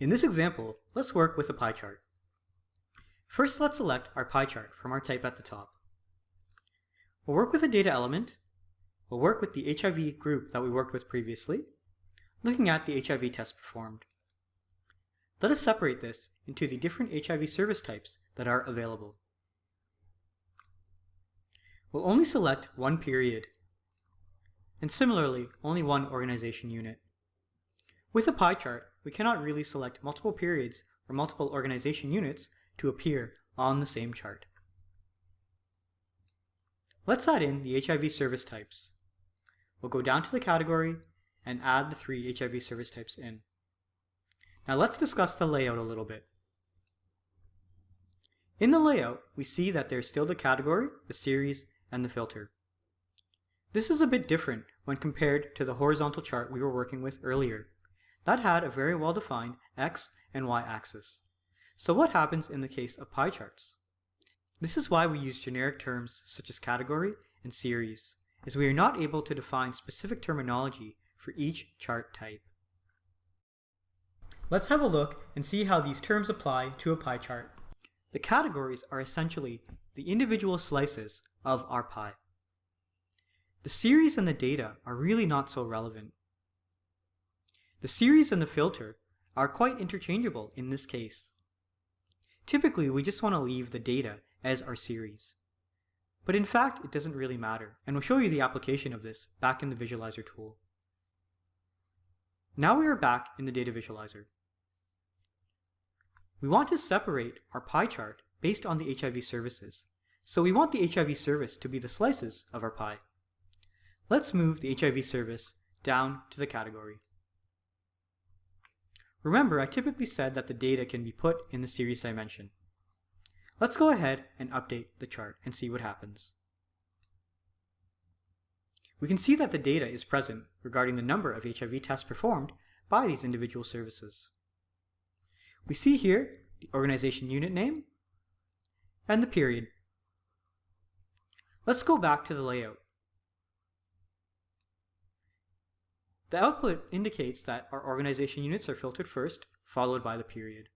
In this example, let's work with a pie chart. First, let's select our pie chart from our type at the top. We'll work with a data element. We'll work with the HIV group that we worked with previously, looking at the HIV test performed. Let us separate this into the different HIV service types that are available. We'll only select one period, and similarly, only one organization unit. With a pie chart, we cannot really select multiple periods or multiple organization units to appear on the same chart. Let's add in the HIV service types. We'll go down to the category and add the three HIV service types in. Now let's discuss the layout a little bit. In the layout, we see that there's still the category, the series, and the filter. This is a bit different when compared to the horizontal chart we were working with earlier. That had a very well-defined x and y axis. So what happens in the case of pie charts? This is why we use generic terms such as category and series, as we are not able to define specific terminology for each chart type. Let's have a look and see how these terms apply to a pie chart. The categories are essentially the individual slices of our pie. The series and the data are really not so relevant. The series and the filter are quite interchangeable in this case. Typically, we just want to leave the data as our series. But in fact, it doesn't really matter, and we'll show you the application of this back in the Visualizer tool. Now we are back in the Data Visualizer. We want to separate our pie chart based on the HIV services, so we want the HIV service to be the slices of our pie. Let's move the HIV service down to the category. Remember, I typically said that the data can be put in the series dimension. Let's go ahead and update the chart and see what happens. We can see that the data is present regarding the number of HIV tests performed by these individual services. We see here the organization unit name and the period. Let's go back to the layout. The output indicates that our organization units are filtered first, followed by the period.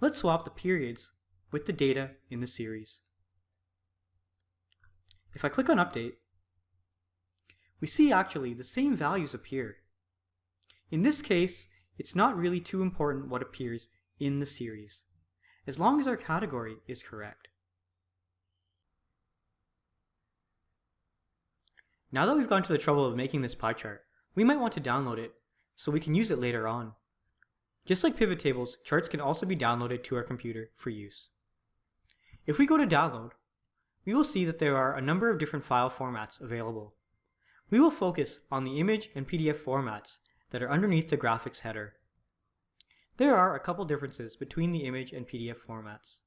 Let's swap the periods with the data in the series. If I click on Update, we see actually the same values appear. In this case, it's not really too important what appears in the series, as long as our category is correct. Now that we've gone to the trouble of making this pie chart, we might want to download it so we can use it later on. Just like pivot tables, charts can also be downloaded to our computer for use. If we go to download, we will see that there are a number of different file formats available. We will focus on the image and PDF formats that are underneath the graphics header. There are a couple differences between the image and PDF formats.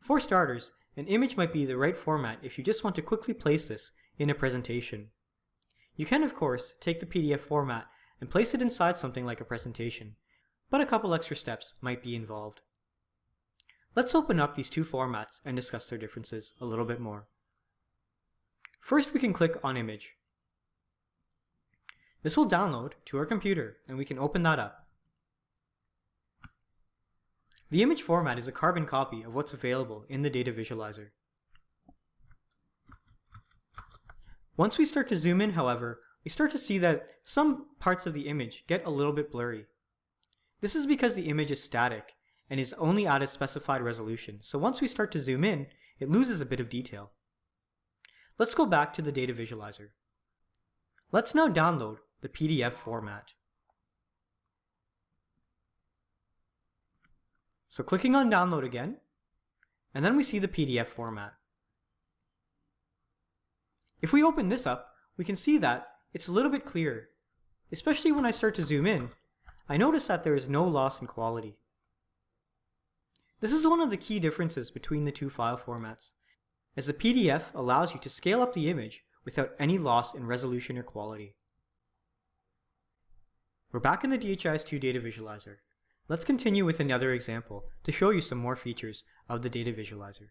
For starters, an image might be the right format if you just want to quickly place this in a presentation. You can, of course, take the PDF format and place it inside something like a presentation, but a couple extra steps might be involved. Let's open up these two formats and discuss their differences a little bit more. First, we can click on Image. This will download to our computer and we can open that up. The image format is a carbon copy of what's available in the data visualizer. Once we start to zoom in, however, we start to see that some parts of the image get a little bit blurry. This is because the image is static and is only at a specified resolution, so once we start to zoom in, it loses a bit of detail. Let's go back to the data visualizer. Let's now download the PDF format. So clicking on download again, and then we see the PDF format. If we open this up, we can see that it's a little bit clearer. Especially when I start to zoom in, I notice that there is no loss in quality. This is one of the key differences between the two file formats, as the PDF allows you to scale up the image without any loss in resolution or quality. We're back in the DHIS2 data visualizer. Let's continue with another example to show you some more features of the data visualizer.